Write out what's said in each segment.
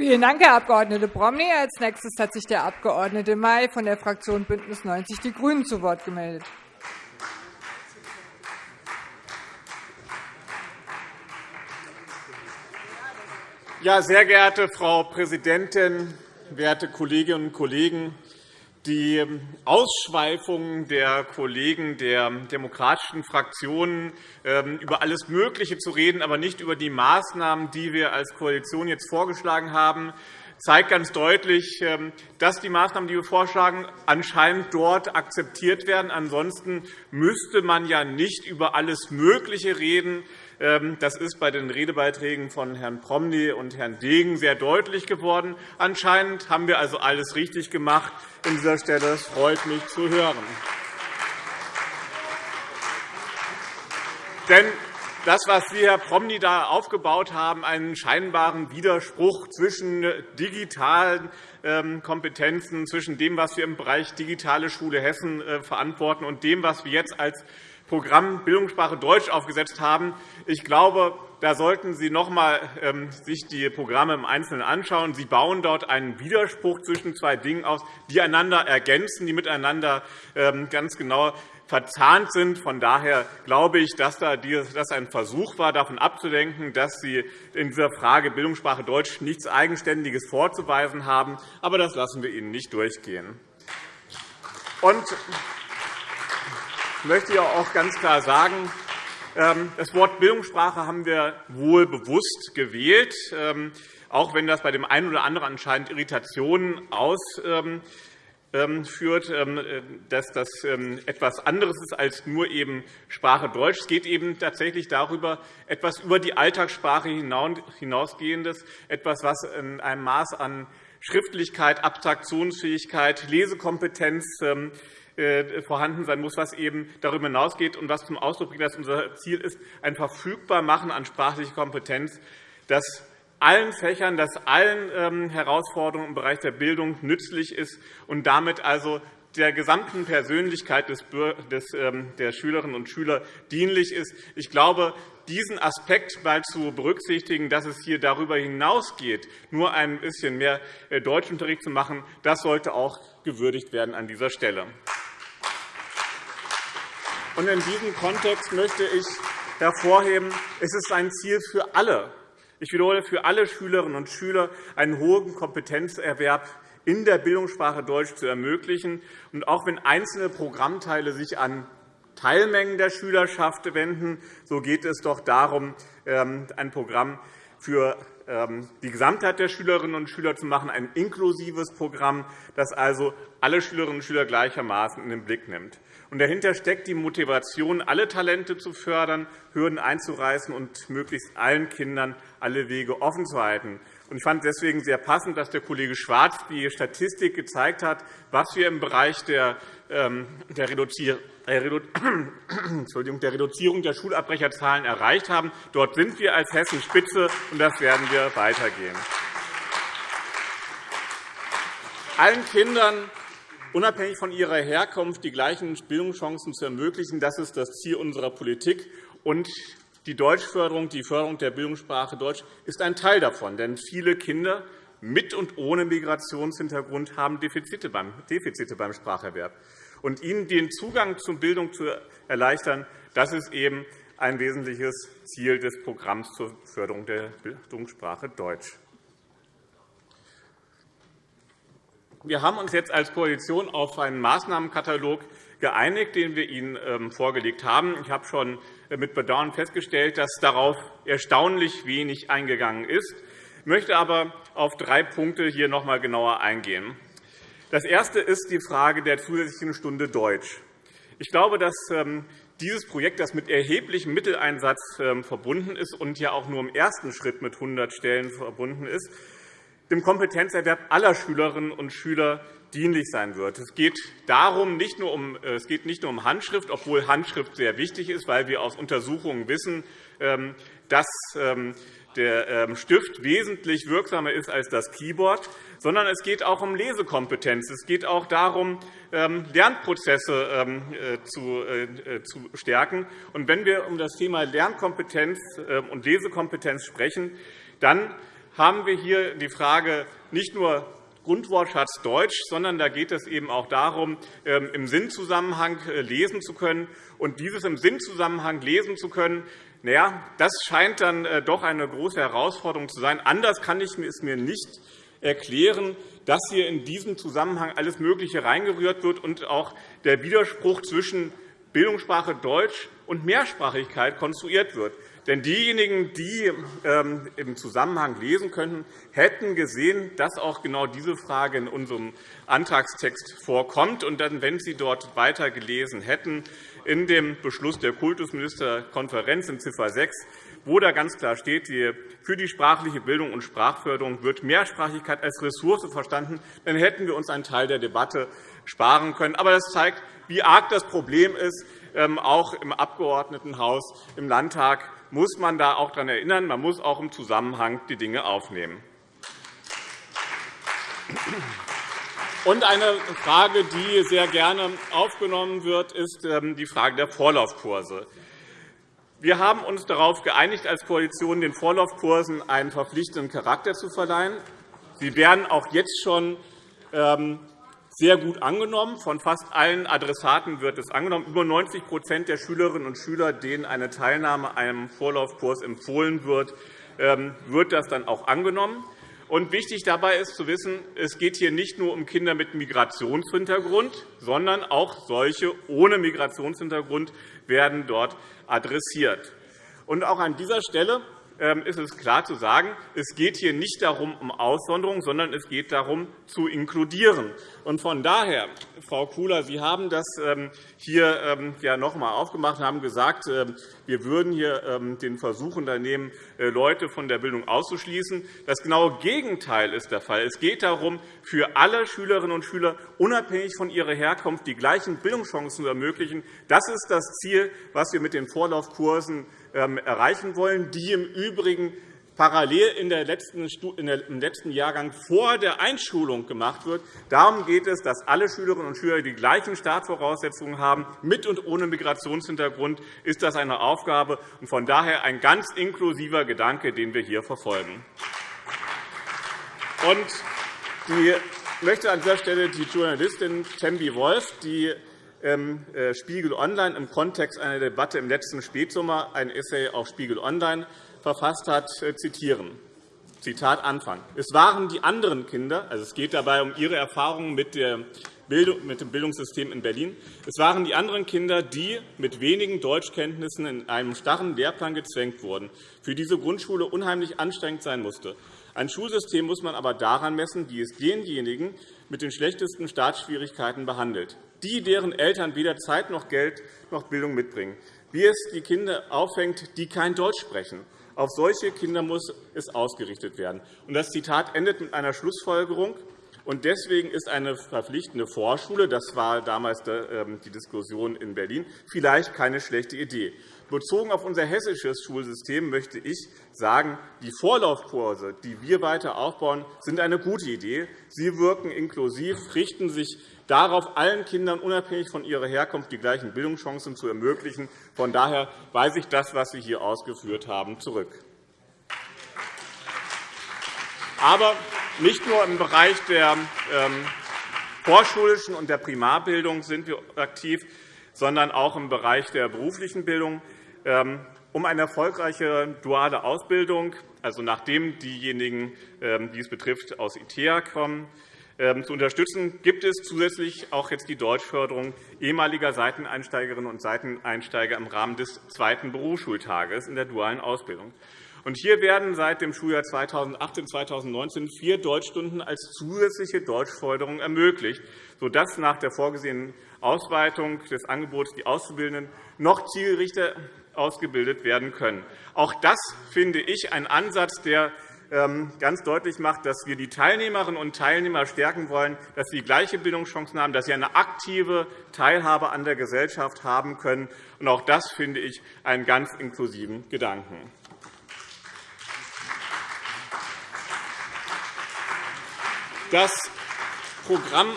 Vielen Dank, Herr Abg. Promny. Als nächstes hat sich der Abg. May von der Fraktion BÜNDNIS 90 die GRÜNEN zu Wort gemeldet. Ja, sehr geehrte Frau Präsidentin, werte Kolleginnen und Kollegen! Die Ausschweifungen der Kollegen der demokratischen Fraktionen, ähm, über alles Mögliche zu reden, aber nicht über die Maßnahmen, die wir als Koalition jetzt vorgeschlagen haben, zeigt ganz deutlich, ähm, dass die Maßnahmen, die wir vorschlagen, anscheinend dort akzeptiert werden. Ansonsten müsste man ja nicht über alles Mögliche reden. Ähm, das ist bei den Redebeiträgen von Herrn Promny und Herrn Degen sehr deutlich geworden. Anscheinend haben wir also alles richtig gemacht an dieser Stelle. Es freut mich zu hören. Denn das, was Sie, Herr Promny, da aufgebaut haben, einen scheinbaren Widerspruch zwischen digitalen ähm, Kompetenzen, zwischen dem, was wir im Bereich Digitale Schule Hessen äh, verantworten, und dem, was wir jetzt als Programm Bildungssprache Deutsch aufgesetzt haben. Ich glaube, da sollten Sie noch einmal ähm, sich die Programme im Einzelnen anschauen. Sie bauen dort einen Widerspruch zwischen zwei Dingen aus, die einander ergänzen, die miteinander ähm, ganz genau verzahnt sind. Von daher glaube ich, dass das ein Versuch war, davon abzulenken, dass Sie in dieser Frage Bildungssprache Deutsch nichts Eigenständiges vorzuweisen haben. Aber das lassen wir Ihnen nicht durchgehen. Und möchte ich auch ganz klar sagen, ähm, das Wort Bildungssprache haben wir wohl bewusst gewählt, ähm, auch wenn das bei dem einen oder anderen anscheinend Irritationen ausführt, ähm, dass das etwas anderes ist als nur eben Sprache Deutsch. Es geht eben tatsächlich darüber, etwas über die Alltagssprache hinausgehendes, etwas, was in einem Maß an Schriftlichkeit, Abstraktionsfähigkeit, Lesekompetenz äh, vorhanden sein muss, was eben darüber hinausgeht und was zum Ausdruck bringt, dass unser Ziel ist, ein Verfügbarmachen an sprachlicher Kompetenz, das allen Fächern, das allen ähm, Herausforderungen im Bereich der Bildung nützlich ist und damit also der gesamten Persönlichkeit ähm, der Schülerinnen und Schüler dienlich ist. Ich glaube, diesen Aspekt mal zu berücksichtigen, dass es hier darüber hinausgeht, nur ein bisschen mehr äh, Deutschunterricht zu machen, das sollte auch gewürdigt werden an dieser Stelle. In diesem Kontext möchte ich hervorheben, es ist ein Ziel für alle, ich wiederhole, für alle Schülerinnen und Schüler, einen hohen Kompetenzerwerb in der Bildungssprache Deutsch zu ermöglichen. Und auch wenn einzelne Programmteile sich an Teilmengen der Schülerschaft wenden, so geht es doch darum, ähm, ein Programm für ähm, die Gesamtheit der Schülerinnen und Schüler zu machen, ein inklusives Programm, das also alle Schülerinnen und Schüler gleichermaßen in den Blick nimmt. Und dahinter steckt die Motivation, alle Talente zu fördern, Hürden einzureißen und möglichst allen Kindern alle Wege offen zu halten. Ich fand es deswegen sehr passend, dass der Kollege Schwarz die Statistik gezeigt hat, was wir im Bereich der ähm, Reduzierung der Schulabbrecherzahlen erreicht haben. Dort sind wir als Hessen Spitze, und das werden wir weitergehen. Allen Kindern unabhängig von ihrer Herkunft die gleichen Bildungschancen zu ermöglichen. Das ist das Ziel unserer Politik. Und die Deutschförderung, die Förderung der Bildungssprache Deutsch ist ein Teil davon. Denn viele Kinder mit und ohne Migrationshintergrund haben Defizite beim Spracherwerb. Und ihnen den Zugang zur Bildung zu erleichtern, das ist eben ein wesentliches Ziel des Programms zur Förderung der Bildungssprache Deutsch. Wir haben uns jetzt als Koalition auf einen Maßnahmenkatalog geeinigt, den wir Ihnen ähm, vorgelegt haben. Ich habe schon äh, mit Bedauern festgestellt, dass darauf erstaunlich wenig eingegangen ist. Ich möchte aber auf drei Punkte hier noch einmal genauer eingehen. Das erste ist die Frage der zusätzlichen Stunde Deutsch. Ich glaube, dass ähm, dieses Projekt, das mit erheblichem Mitteleinsatz ähm, verbunden ist und ja auch nur im ersten Schritt mit 100 Stellen verbunden ist, dem Kompetenzerwerb aller Schülerinnen und Schüler dienlich sein wird. Es geht, darum, nicht nur um, äh, es geht nicht nur um Handschrift, obwohl Handschrift sehr wichtig ist, weil wir aus Untersuchungen wissen, ähm, dass ähm, der ähm, Stift wesentlich wirksamer ist als das Keyboard, sondern es geht auch um Lesekompetenz. Es geht auch darum, Lernprozesse äh, äh, zu stärken. Und wenn wir um das Thema Lernkompetenz und Lesekompetenz sprechen, dann haben wir hier die Frage nicht nur Grundwortschatz Deutsch, sondern da geht es eben auch darum, ähm, im Sinnzusammenhang äh, lesen zu können. Und dieses im Sinnzusammenhang lesen zu können, naja, das scheint dann äh, doch eine große Herausforderung zu sein. Anders kann ich es mir nicht erklären, dass hier in diesem Zusammenhang alles Mögliche reingerührt wird und auch der Widerspruch zwischen Bildungssprache Deutsch und Mehrsprachigkeit konstruiert wird. Denn diejenigen, die ähm, im Zusammenhang lesen könnten, hätten gesehen, dass auch genau diese Frage in unserem Antragstext vorkommt. Und dann, wenn Sie dort weiter gelesen hätten, in dem Beschluss der Kultusministerkonferenz in Ziffer 6, wo da ganz klar steht, für die sprachliche Bildung und Sprachförderung wird Mehrsprachigkeit als Ressource verstanden, dann hätten wir uns einen Teil der Debatte sparen können. Aber das zeigt, wie arg das Problem ist, ähm, auch im Abgeordnetenhaus, im Landtag muss man da auch daran erinnern. Man muss auch im Zusammenhang die Dinge aufnehmen. Und eine Frage, die sehr gerne aufgenommen wird, ist ähm, die Frage der Vorlaufkurse. Wir haben uns darauf geeinigt, als Koalition den Vorlaufkursen einen verpflichtenden Charakter zu verleihen. Sie werden auch jetzt schon ähm, sehr gut angenommen. Von fast allen Adressaten wird es angenommen. Über 90% der Schülerinnen und Schüler, denen eine Teilnahme einem Vorlaufkurs empfohlen wird, ähm, wird das dann auch angenommen. Und wichtig dabei ist zu wissen, es geht hier nicht nur um Kinder mit Migrationshintergrund, sondern auch solche ohne Migrationshintergrund werden dort adressiert. Und auch an dieser Stelle ist es klar zu sagen, es geht hier nicht darum, um Aussonderung, sondern es geht darum, zu inkludieren. von daher, Frau Kula, Sie haben das ähm, hier ähm, noch einmal aufgemacht und haben gesagt, wir würden hier den Versuch unternehmen, äh, Leute von der Bildung auszuschließen. Das genaue Gegenteil ist der Fall. Es geht darum, für alle Schülerinnen und Schüler unabhängig von ihrer Herkunft die gleichen Bildungschancen zu ermöglichen. Das ist das Ziel, das wir mit den Vorlaufkursen ähm, erreichen wollen, die im Übrigen parallel in der letzten, im letzten Jahrgang vor der Einschulung gemacht wird. Darum geht es, dass alle Schülerinnen und Schüler die gleichen Startvoraussetzungen haben. Mit und ohne Migrationshintergrund ist das eine Aufgabe und von daher ein ganz inklusiver Gedanke, den wir hier verfolgen. ich möchte an dieser Stelle die Journalistin Tembi Wolf, die ähm, Spiegel Online im Kontext einer Debatte im letzten Spätsommer ein Essay auf Spiegel Online verfasst hat, äh, zitieren. Zitat Anfang. Es waren die anderen Kinder, also es geht dabei um ihre Erfahrungen mit, dem Bildungssystem in Berlin. Es waren die anderen Kinder, die mit wenigen Deutschkenntnissen in einem starren Lehrplan gezwängt wurden, für diese Grundschule unheimlich anstrengend sein musste. Ein Schulsystem muss man aber daran messen, wie es denjenigen mit den schlechtesten Startschwierigkeiten behandelt die, deren Eltern weder Zeit noch Geld noch Bildung mitbringen, wie es die Kinder auffängt, die kein Deutsch sprechen. Auf solche Kinder muss es ausgerichtet werden. Das Zitat endet mit einer Schlussfolgerung. Und deswegen ist eine verpflichtende Vorschule, das war damals ähm, die Diskussion in Berlin, vielleicht keine schlechte Idee. Bezogen auf unser hessisches Schulsystem möchte ich sagen, die Vorlaufkurse, die wir weiter aufbauen, sind eine gute Idee. Sie wirken inklusiv, richten sich darauf, allen Kindern unabhängig von ihrer Herkunft die gleichen Bildungschancen zu ermöglichen. Von daher weise ich das, was Sie hier ausgeführt haben, zurück. Aber nicht nur im Bereich der ähm, vorschulischen und der Primarbildung sind wir aktiv, sondern auch im Bereich der beruflichen Bildung. Ähm, um eine erfolgreiche duale Ausbildung, also nachdem diejenigen, ähm, die es betrifft, aus ITEA kommen, ähm, zu unterstützen, gibt es zusätzlich auch jetzt die Deutschförderung ehemaliger Seiteneinsteigerinnen und Seiteneinsteiger im Rahmen des zweiten Berufsschultages in der dualen Ausbildung. hier werden seit dem Schuljahr 2018-2019 vier Deutschstunden als zusätzliche Deutschförderung ermöglicht, sodass nach der vorgesehenen Ausweitung des Angebots die Auszubildenden noch zielgerichter ausgebildet werden können. Auch das finde ich ein Ansatz, der ähm, ganz deutlich macht, dass wir die Teilnehmerinnen und Teilnehmer stärken wollen, dass sie gleiche Bildungschancen haben, dass sie eine aktive Teilhabe an der Gesellschaft haben können. auch das finde ich einen ganz inklusiven Gedanken. Das Programm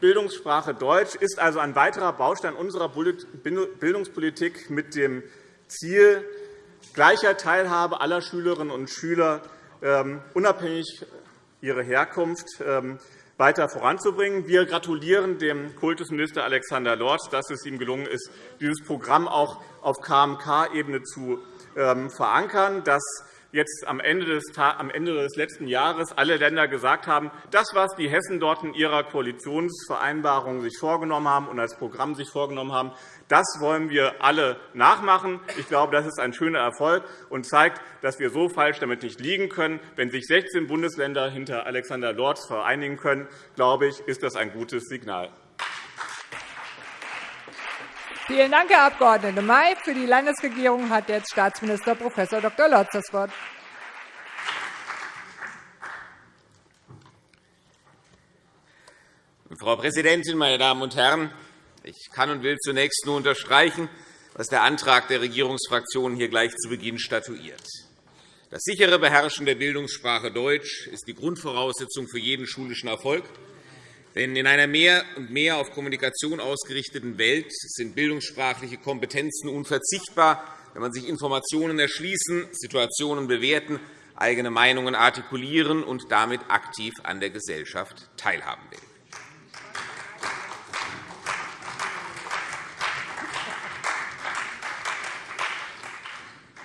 Bildungssprache Deutsch ist also ein weiterer Baustein unserer Bildungspolitik mit dem Ziel gleicher Teilhabe aller Schülerinnen und Schüler ähm, unabhängig ihrer Herkunft ähm, weiter voranzubringen. Wir gratulieren dem Kultusminister Alexander Lorz, dass es ihm gelungen ist, dieses Programm auch auf KMK-Ebene zu ähm, verankern, dass jetzt am Ende, des, am Ende des letzten Jahres alle Länder gesagt haben, das, was die Hessen dort in ihrer Koalitionsvereinbarung sich vorgenommen haben und als Programm sich vorgenommen haben, das wollen wir alle nachmachen. Ich glaube, das ist ein schöner Erfolg und zeigt, dass wir so falsch damit nicht liegen können. Wenn sich 16 Bundesländer hinter Alexander Lorz vereinigen können, glaube ich, ist das ein gutes Signal. Vielen Dank, Herr Abg. May. Für die Landesregierung hat jetzt Staatsminister Prof. Dr. Lotz das Wort. Frau Präsidentin, meine Damen und Herren! Ich kann und will zunächst nur unterstreichen, was der Antrag der Regierungsfraktionen hier gleich zu Beginn statuiert. Das sichere Beherrschen der Bildungssprache Deutsch ist die Grundvoraussetzung für jeden schulischen Erfolg. Denn in einer mehr und mehr auf Kommunikation ausgerichteten Welt sind bildungssprachliche Kompetenzen unverzichtbar, wenn man sich Informationen erschließen, Situationen bewerten, eigene Meinungen artikulieren und damit aktiv an der Gesellschaft teilhaben will.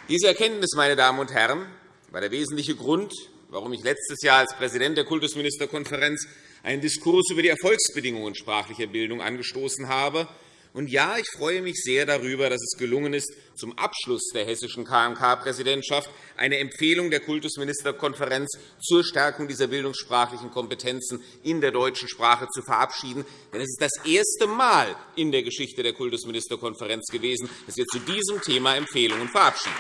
Diese Erkenntnis, meine Damen und Herren, war der wesentliche Grund, warum ich letztes Jahr als Präsident der Kultusministerkonferenz einen Diskurs über die Erfolgsbedingungen sprachlicher Bildung angestoßen habe. Und ja, ich freue mich sehr darüber, dass es gelungen ist, zum Abschluss der hessischen KMK-Präsidentschaft eine Empfehlung der Kultusministerkonferenz zur Stärkung dieser bildungssprachlichen Kompetenzen in der deutschen Sprache zu verabschieden. Denn es ist das erste Mal in der Geschichte der Kultusministerkonferenz gewesen, dass wir zu diesem Thema Empfehlungen verabschiedet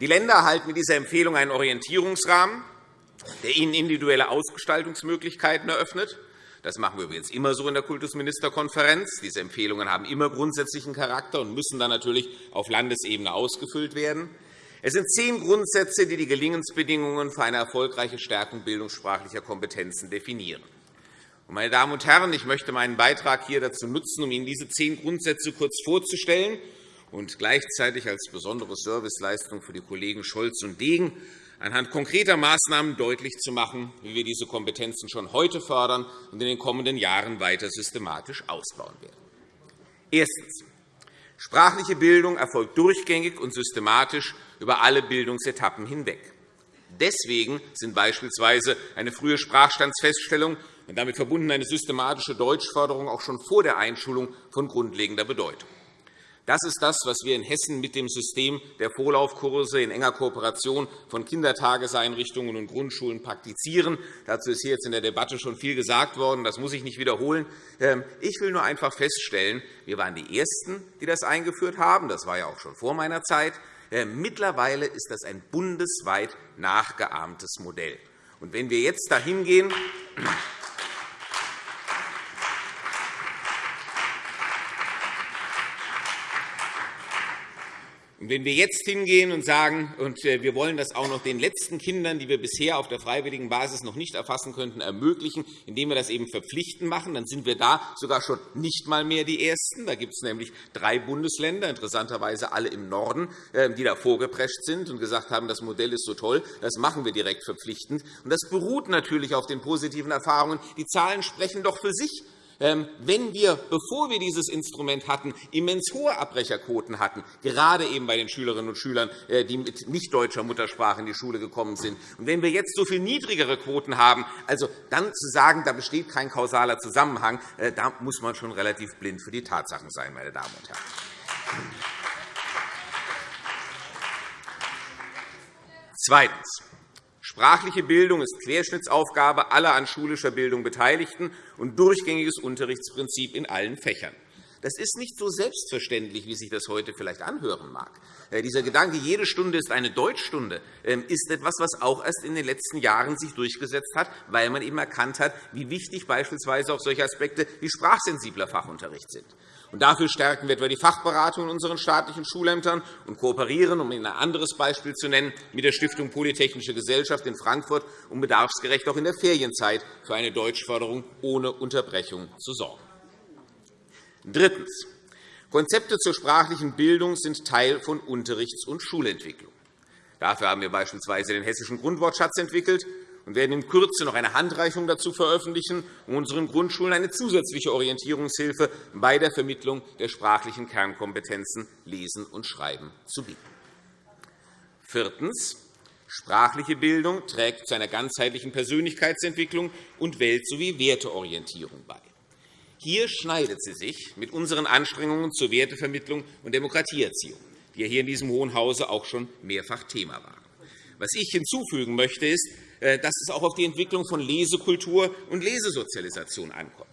Die Länder erhalten mit dieser Empfehlung einen Orientierungsrahmen, der ihnen individuelle Ausgestaltungsmöglichkeiten eröffnet. Das machen wir übrigens immer so in der Kultusministerkonferenz. Diese Empfehlungen haben immer grundsätzlichen Charakter und müssen dann natürlich auf Landesebene ausgefüllt werden. Es sind zehn Grundsätze, die die Gelingensbedingungen für eine erfolgreiche Stärkung bildungssprachlicher Kompetenzen definieren. Meine Damen und Herren, ich möchte meinen Beitrag hier dazu nutzen, um Ihnen diese zehn Grundsätze kurz vorzustellen und gleichzeitig als besondere Serviceleistung für die Kollegen Scholz und Degen anhand konkreter Maßnahmen deutlich zu machen, wie wir diese Kompetenzen schon heute fördern und in den kommenden Jahren weiter systematisch ausbauen werden. Erstens. Sprachliche Bildung erfolgt durchgängig und systematisch über alle Bildungsetappen hinweg. Deswegen sind beispielsweise eine frühe Sprachstandsfeststellung und damit verbunden eine systematische Deutschförderung auch schon vor der Einschulung von grundlegender Bedeutung. Das ist das, was wir in Hessen mit dem System der Vorlaufkurse in enger Kooperation von Kindertageseinrichtungen und Grundschulen praktizieren. Dazu ist hier jetzt in der Debatte schon viel gesagt worden. Das muss ich nicht wiederholen. Ähm, ich will nur einfach feststellen, wir waren die Ersten, die das eingeführt haben. Das war ja auch schon vor meiner Zeit. Ähm, mittlerweile ist das ein bundesweit nachgeahmtes Modell. Und wenn wir jetzt dahin gehen, Wenn wir jetzt hingehen und sagen, und äh, wir wollen das auch noch den letzten Kindern, die wir bisher auf der freiwilligen Basis noch nicht erfassen könnten, ermöglichen, indem wir das eben verpflichtend machen, dann sind wir da sogar schon nicht einmal mehr die Ersten. Da gibt es nämlich drei Bundesländer, interessanterweise alle im Norden, äh, die da vorgeprescht sind und gesagt haben, das Modell ist so toll, das machen wir direkt verpflichtend. Und das beruht natürlich auf den positiven Erfahrungen. Die Zahlen sprechen doch für sich. Ähm, wenn wir, bevor wir dieses Instrument hatten, immens hohe Abbrecherquoten hatten, gerade eben bei den Schülerinnen und Schülern, äh, die mit nicht deutscher Muttersprache in die Schule gekommen sind, und wenn wir jetzt so viel niedrigere Quoten haben, also dann zu sagen, da besteht kein kausaler Zusammenhang, äh, da muss man schon relativ blind für die Tatsachen sein, meine Damen und Herren. Zweitens. Sprachliche Bildung ist Querschnittsaufgabe aller an schulischer Bildung Beteiligten und durchgängiges Unterrichtsprinzip in allen Fächern. Das ist nicht so selbstverständlich, wie sich das heute vielleicht anhören mag. Äh, dieser Gedanke, jede Stunde ist eine Deutschstunde, ähm, ist etwas, was auch erst in den letzten Jahren sich durchgesetzt hat, weil man eben erkannt hat, wie wichtig beispielsweise auch solche Aspekte wie sprachsensibler Fachunterricht sind. Und dafür stärken wir etwa die Fachberatung in unseren staatlichen Schulämtern und kooperieren, um Ihnen ein anderes Beispiel zu nennen, mit der Stiftung Polytechnische Gesellschaft in Frankfurt, um bedarfsgerecht auch in der Ferienzeit für eine Deutschförderung ohne Unterbrechung zu sorgen. Drittens. Konzepte zur sprachlichen Bildung sind Teil von Unterrichts- und Schulentwicklung. Dafür haben wir beispielsweise den Hessischen Grundwortschatz entwickelt und werden in Kürze noch eine Handreichung dazu veröffentlichen, um unseren Grundschulen eine zusätzliche Orientierungshilfe bei der Vermittlung der sprachlichen Kernkompetenzen Lesen und Schreiben zu bieten. Viertens. Sprachliche Bildung trägt zu einer ganzheitlichen Persönlichkeitsentwicklung und Welt- sowie Werteorientierung bei. Hier schneidet sie sich mit unseren Anstrengungen zur Wertevermittlung und Demokratieerziehung, die ja hier in diesem Hohen Hause auch schon mehrfach Thema waren. Was ich hinzufügen möchte, ist, dass es auch auf die Entwicklung von Lesekultur und Lesesozialisation ankommt.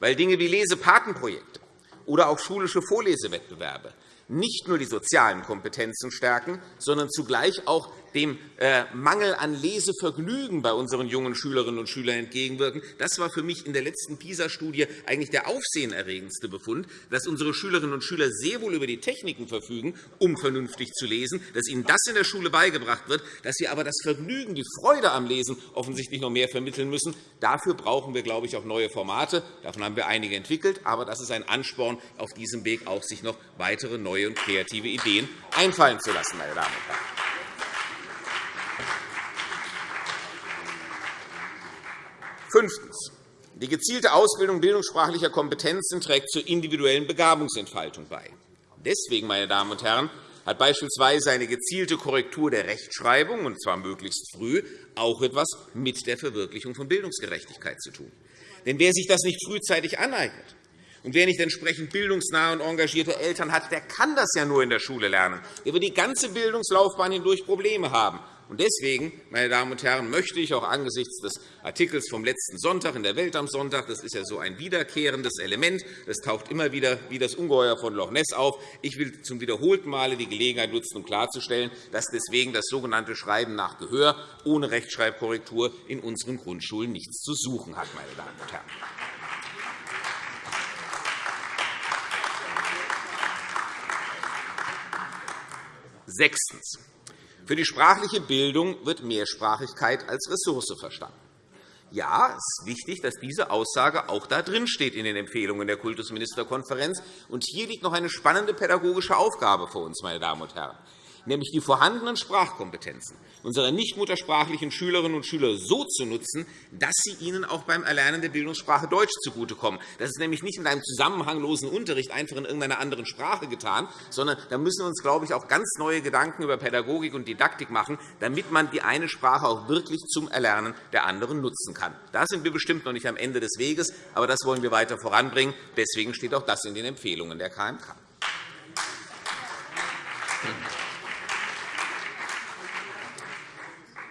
Weil Dinge wie Lesepatenprojekte oder auch schulische Vorlesewettbewerbe nicht nur die sozialen Kompetenzen stärken, sondern zugleich auch dem äh, Mangel an Lesevergnügen bei unseren jungen Schülerinnen und Schülern entgegenwirken. Das war für mich in der letzten PISA-Studie eigentlich der aufsehenerregendste Befund, dass unsere Schülerinnen und Schüler sehr wohl über die Techniken verfügen, um vernünftig zu lesen, dass ihnen das in der Schule beigebracht wird, dass sie aber das Vergnügen, die Freude am Lesen offensichtlich noch mehr vermitteln müssen. Dafür brauchen wir, glaube ich, auch neue Formate. Davon haben wir einige entwickelt. Aber das ist ein Ansporn, auf diesem Weg auch sich noch weitere neue neue und kreative Ideen einfallen zu lassen. Meine Damen und Herren. Fünftens. Die gezielte Ausbildung bildungssprachlicher Kompetenzen trägt zur individuellen Begabungsentfaltung bei. Deswegen, meine Damen und Herren, hat beispielsweise eine gezielte Korrektur der Rechtschreibung, und zwar möglichst früh, auch etwas mit der Verwirklichung von Bildungsgerechtigkeit zu tun. Denn wer sich das nicht frühzeitig aneignet, und wer nicht entsprechend bildungsnahe und engagierte Eltern hat, der kann das ja nur in der Schule lernen. Der wird die ganze Bildungslaufbahn hindurch Probleme haben. Deswegen, meine Damen und Herren, möchte ich auch angesichts des Artikels vom letzten Sonntag in der Welt am Sonntag, das ist ja so ein wiederkehrendes Element, das taucht immer wieder wie das Ungeheuer von Loch Ness auf. Ich will zum wiederholten Male die Gelegenheit nutzen, um klarzustellen, dass deswegen das sogenannte Schreiben nach Gehör ohne Rechtschreibkorrektur in unseren Grundschulen nichts zu suchen hat. Meine Damen und Herren. Sechstens. Für die sprachliche Bildung wird Mehrsprachigkeit als Ressource verstanden. Ja, es ist wichtig, dass diese Aussage auch da drin steht in den Empfehlungen der Kultusministerkonferenz. Und hier liegt noch eine spannende pädagogische Aufgabe vor uns, meine Damen und Herren nämlich die vorhandenen Sprachkompetenzen unserer nichtmuttersprachlichen Schülerinnen und Schüler so zu nutzen, dass sie ihnen auch beim Erlernen der Bildungssprache Deutsch zugutekommen. Das ist nämlich nicht in einem zusammenhanglosen Unterricht einfach in irgendeiner anderen Sprache getan, sondern da müssen wir uns, glaube ich, auch ganz neue Gedanken über Pädagogik und Didaktik machen, damit man die eine Sprache auch wirklich zum Erlernen der anderen nutzen kann. Da sind wir bestimmt noch nicht am Ende des Weges, aber das wollen wir weiter voranbringen. Deswegen steht auch das in den Empfehlungen der KMK.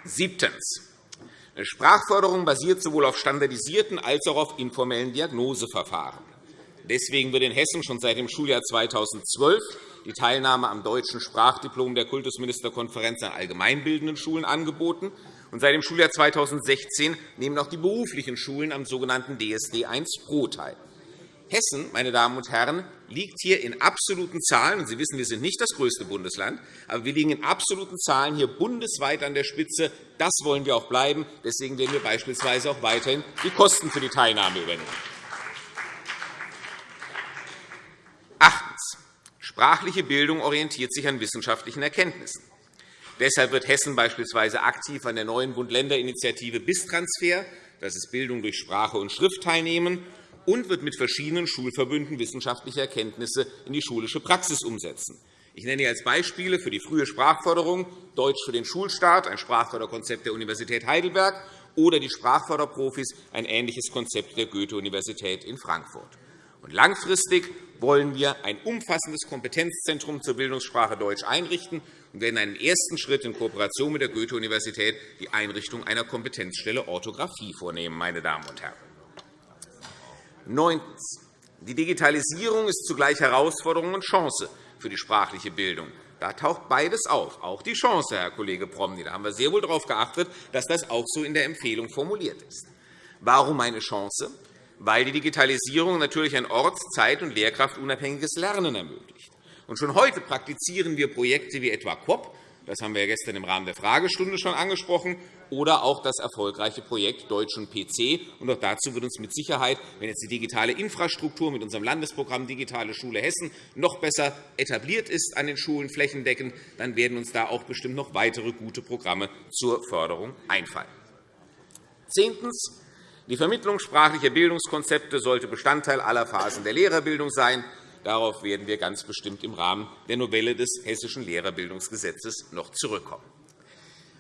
Siebtens. Sprachförderung basiert sowohl auf standardisierten als auch auf informellen Diagnoseverfahren. Deswegen wird in Hessen schon seit dem Schuljahr 2012 die Teilnahme am deutschen Sprachdiplom der Kultusministerkonferenz an allgemeinbildenden Schulen angeboten. Und seit dem Schuljahr 2016 nehmen auch die beruflichen Schulen am sogenannten DSD 1 Pro teil. Hessen, meine Damen und Herren, liegt hier in absoluten Zahlen, und Sie wissen, wir sind nicht das größte Bundesland, aber wir liegen in absoluten Zahlen hier bundesweit an der Spitze. Das wollen wir auch bleiben. Deswegen werden wir beispielsweise auch weiterhin die Kosten für die Teilnahme übernehmen. Achtens. Sprachliche Bildung orientiert sich an wissenschaftlichen Erkenntnissen. Deshalb wird Hessen beispielsweise aktiv an der neuen Bund-Länder-Initiative BIS-Transfer, das ist Bildung durch Sprache und Schrift, teilnehmen und wird mit verschiedenen Schulverbünden wissenschaftliche Erkenntnisse in die schulische Praxis umsetzen. Ich nenne hier als Beispiele für die frühe Sprachförderung Deutsch für den Schulstart, ein Sprachförderkonzept der Universität Heidelberg, oder die Sprachförderprofis, ein ähnliches Konzept der Goethe-Universität in Frankfurt. Und langfristig wollen wir ein umfassendes Kompetenzzentrum zur Bildungssprache Deutsch einrichten und werden einen ersten Schritt in Kooperation mit der Goethe-Universität die Einrichtung einer Kompetenzstelle Orthographie vornehmen. Meine Damen und Herren. Neuntens. Die Digitalisierung ist zugleich Herausforderung und Chance für die sprachliche Bildung. Da taucht beides auf, auch die Chance, Herr Kollege Promny. Da haben wir sehr wohl darauf geachtet, dass das auch so in der Empfehlung formuliert ist. Warum eine Chance? Weil die Digitalisierung natürlich ein orts-, zeit- und lehrkraftunabhängiges Lernen ermöglicht. Und schon heute praktizieren wir Projekte wie etwa COP, Das haben wir gestern im Rahmen der Fragestunde schon angesprochen. Oder auch das erfolgreiche Projekt Deutsch und PC. Und auch dazu wird uns mit Sicherheit, wenn jetzt die digitale Infrastruktur mit unserem Landesprogramm Digitale Schule Hessen noch besser etabliert ist an den Schulen flächendeckend, dann werden uns da auch bestimmt noch weitere gute Programme zur Förderung einfallen. Zehntens. Die Vermittlung sprachlicher Bildungskonzepte sollte Bestandteil aller Phasen der Lehrerbildung sein. Darauf werden wir ganz bestimmt im Rahmen der Novelle des Hessischen Lehrerbildungsgesetzes noch zurückkommen.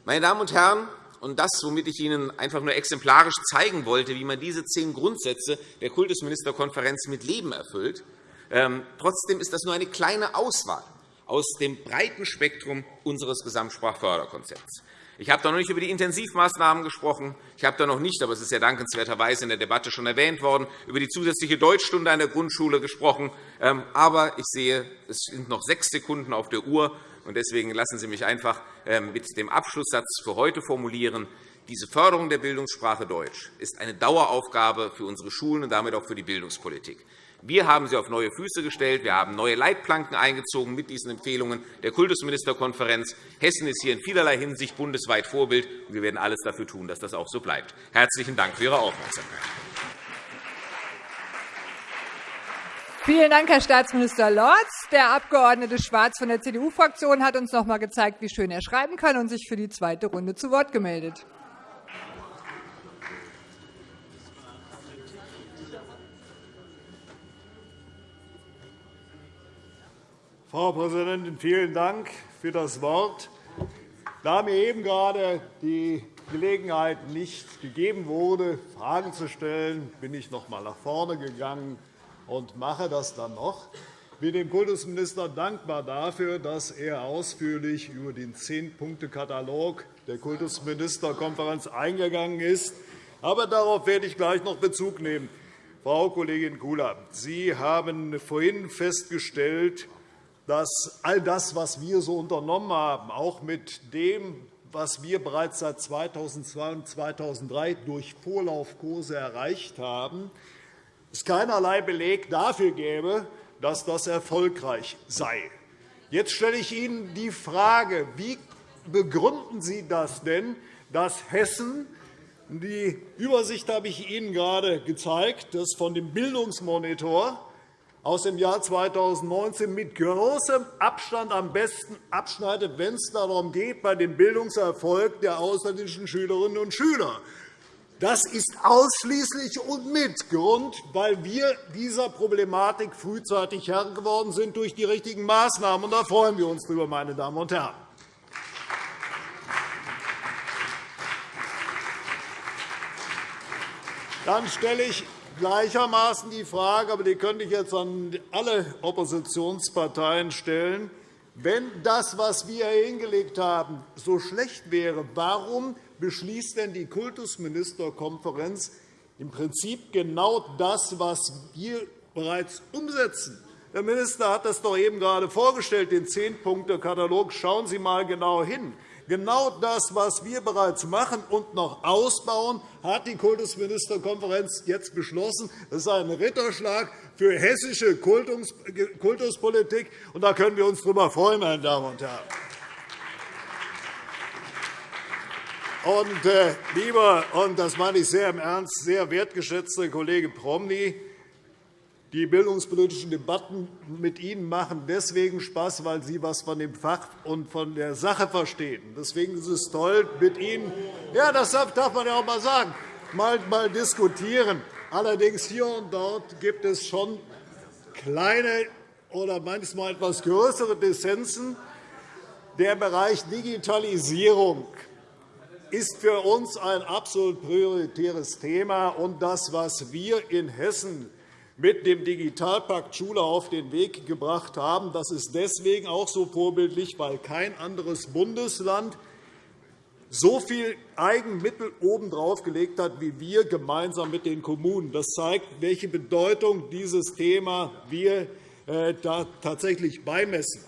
Meine Damen und Herren, und das, womit ich Ihnen einfach nur exemplarisch zeigen wollte, wie man diese zehn Grundsätze der Kultusministerkonferenz mit Leben erfüllt, ähm, trotzdem ist das nur eine kleine Auswahl aus dem breiten Spektrum unseres Gesamtsprachförderkonzepts. Ich habe da noch nicht über die Intensivmaßnahmen gesprochen. Ich habe da noch nicht, aber es ist ja dankenswerterweise in der Debatte schon erwähnt worden, über die zusätzliche Deutschstunde an der Grundschule gesprochen. Ähm, aber ich sehe, es sind noch sechs Sekunden auf der Uhr. Deswegen lassen Sie mich einfach ähm, mit dem Abschlusssatz für heute formulieren. Diese Förderung der Bildungssprache Deutsch ist eine Daueraufgabe für unsere Schulen und damit auch für die Bildungspolitik. Wir haben sie auf neue Füße gestellt. Wir haben neue Leitplanken eingezogen mit diesen Empfehlungen der Kultusministerkonferenz. Hessen ist hier in vielerlei Hinsicht bundesweit Vorbild. und Wir werden alles dafür tun, dass das auch so bleibt. Herzlichen Dank für Ihre Aufmerksamkeit. Vielen Dank, Herr Staatsminister Lorz. Der Abg. Schwarz von der CDU-Fraktion hat uns noch einmal gezeigt, wie schön er schreiben kann und sich für die zweite Runde zu Wort gemeldet. Frau Präsidentin, vielen Dank für das Wort. Da mir eben gerade die Gelegenheit nicht gegeben wurde, Fragen zu stellen, bin ich noch einmal nach vorne gegangen und mache das dann noch. Ich bin dem Kultusminister dankbar dafür, dass er ausführlich über den Zehn-Punkte-Katalog der Kultusministerkonferenz eingegangen ist. Aber darauf werde ich gleich noch Bezug nehmen. Frau Kollegin Kula, Sie haben vorhin festgestellt, dass all das, was wir so unternommen haben, auch mit dem, was wir bereits seit 2002 und 2003 durch Vorlaufkurse erreicht haben, es keinerlei Beleg dafür gäbe, dass das erfolgreich sei. Jetzt stelle ich Ihnen die Frage, wie begründen Sie das denn, dass Hessen die Übersicht habe ich Ihnen gerade gezeigt, das von dem Bildungsmonitor aus dem Jahr 2019 mit großem Abstand am besten abschneidet, wenn es darum geht, bei dem Bildungserfolg der ausländischen Schülerinnen und Schüler. Das ist ausschließlich und mit Grund, weil wir dieser Problematik frühzeitig Herr geworden sind durch die richtigen Maßnahmen. Da freuen wir uns darüber, meine Damen und Herren. Dann stelle ich gleichermaßen die Frage, aber die könnte ich jetzt an alle Oppositionsparteien stellen. Wenn das, was wir hingelegt haben, so schlecht wäre, warum beschließt denn die Kultusministerkonferenz im Prinzip genau das, was wir bereits umsetzen? Der Minister hat das doch eben gerade vorgestellt, den Zehn-Punkte-Katalog. Schauen Sie einmal genau hin. Genau das, was wir bereits machen und noch ausbauen, hat die Kultusministerkonferenz jetzt beschlossen. Das ist ein Ritterschlag für hessische Kultuspolitik, und da können wir uns darüber freuen, meine Damen und Herren. Und, äh, lieber, und das meine ich sehr im Ernst, sehr wertgeschätzter Kollege Promny, die bildungspolitischen Debatten mit Ihnen machen deswegen Spaß, weil Sie etwas von dem Fach und von der Sache verstehen. Deswegen ist es toll, mit Ihnen ja, das darf man ja auch einmal sagen, mal, mal diskutieren. Allerdings hier und dort gibt es schon kleine oder manchmal etwas größere Dissensen. Der Bereich Digitalisierung ist für uns ein absolut prioritäres Thema. Und das, was wir in Hessen mit dem Digitalpakt Schule auf den Weg gebracht haben. Das ist deswegen auch so vorbildlich, weil kein anderes Bundesland so viel Eigenmittel obendrauf gelegt hat wie wir gemeinsam mit den Kommunen. Das zeigt, welche Bedeutung dieses Thema wir äh, da tatsächlich beimessen.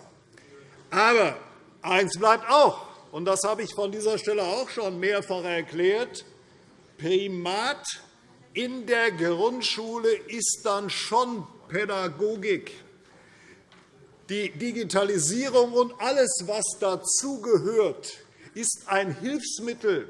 Aber eines bleibt auch, und das habe ich von dieser Stelle auch schon mehrfach erklärt, Primat in der Grundschule ist dann schon Pädagogik. Die Digitalisierung und alles, was dazugehört, ist ein Hilfsmittel.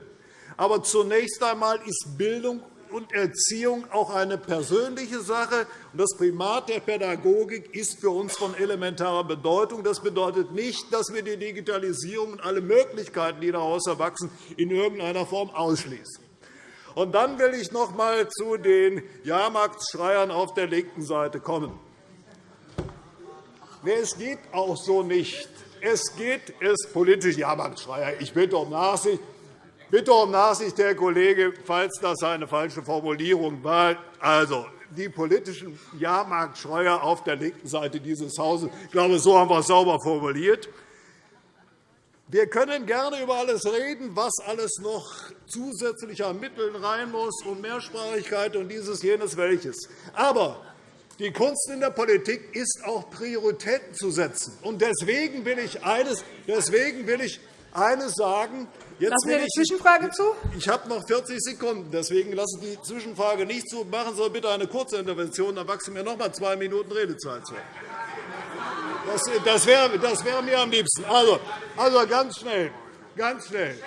Aber zunächst einmal ist Bildung und Erziehung auch eine persönliche Sache. Das Primat der Pädagogik ist für uns von elementarer Bedeutung. Das bedeutet nicht, dass wir die Digitalisierung und alle Möglichkeiten, die daraus erwachsen, in irgendeiner Form ausschließen. Und dann will ich noch einmal zu den Jahrmarktschreiern auf der linken Seite kommen. Es geht auch so nicht. Es geht es politisch Jahrmarktschreier. Ich bitte um Nachsicht. Bitte um Nachsicht, Herr Kollege, falls das eine falsche Formulierung war. Also, die politischen Jahrmarktschreier auf der linken Seite dieses Hauses. Ich glaube, so haben wir es sauber formuliert. Wir können gerne über alles reden, was alles noch zusätzlich an Mitteln rein muss, und Mehrsprachigkeit und dieses, jenes, welches. Aber die Kunst in der Politik ist auch Prioritäten zu setzen. Und deswegen will ich eines, deswegen will ich eines sagen. Jetzt Lassen Sie eine Zwischenfrage zu? Ich habe noch 40 Sekunden. Deswegen lassen Sie die Zwischenfrage nicht zu. Machen Sie bitte eine kurze Intervention. Dann wachsen mir noch einmal zwei Minuten Redezeit zu. Das, das wäre das wär mir am liebsten. Also, also ganz schnell. Ganz schnell.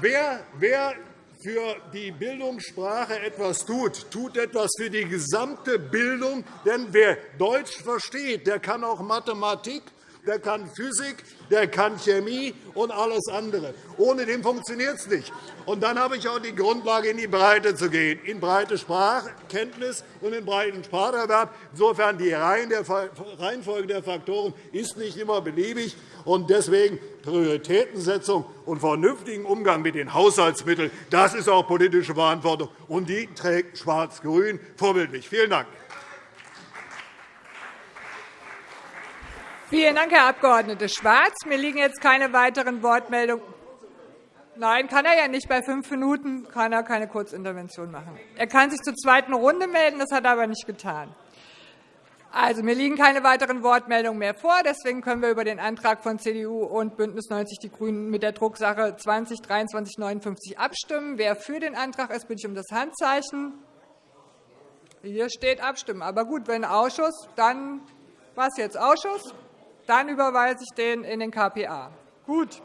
Wer, wer für die Bildungssprache etwas tut, tut etwas für die gesamte Bildung. Denn wer Deutsch versteht, der kann auch Mathematik, der kann Physik, der kann Chemie und alles andere. Ohne den funktioniert es nicht. Und dann habe ich auch die Grundlage, in die Breite zu gehen, in breite Sprachkenntnis und in breiten Spracherwerb. Insofern die Reihenfolge der Faktoren ist nicht immer beliebig. Und deswegen Prioritätensetzung und vernünftigen Umgang mit den Haushaltsmitteln, das ist auch politische Verantwortung, und die trägt Schwarz-Grün vorbildlich. Vielen Dank. Vielen Dank, Herr Abg. Schwarz. Mir liegen jetzt keine weiteren Wortmeldungen. Nein, kann er ja nicht. Bei fünf Minuten kann er keine Kurzintervention machen. Er kann sich zur zweiten Runde melden, das hat er aber nicht getan. Also, mir liegen keine weiteren Wortmeldungen mehr vor. Deswegen können wir über den Antrag von CDU und BÜNDNIS 90 die GRÜNEN mit der Drucksache 20 2359 abstimmen. Wer für den Antrag ist, bitte ich um das Handzeichen. Hier steht Abstimmen. Aber gut, wenn Ausschuss, dann was jetzt Ausschuss? Dann überweise ich den in den KPA. Gut.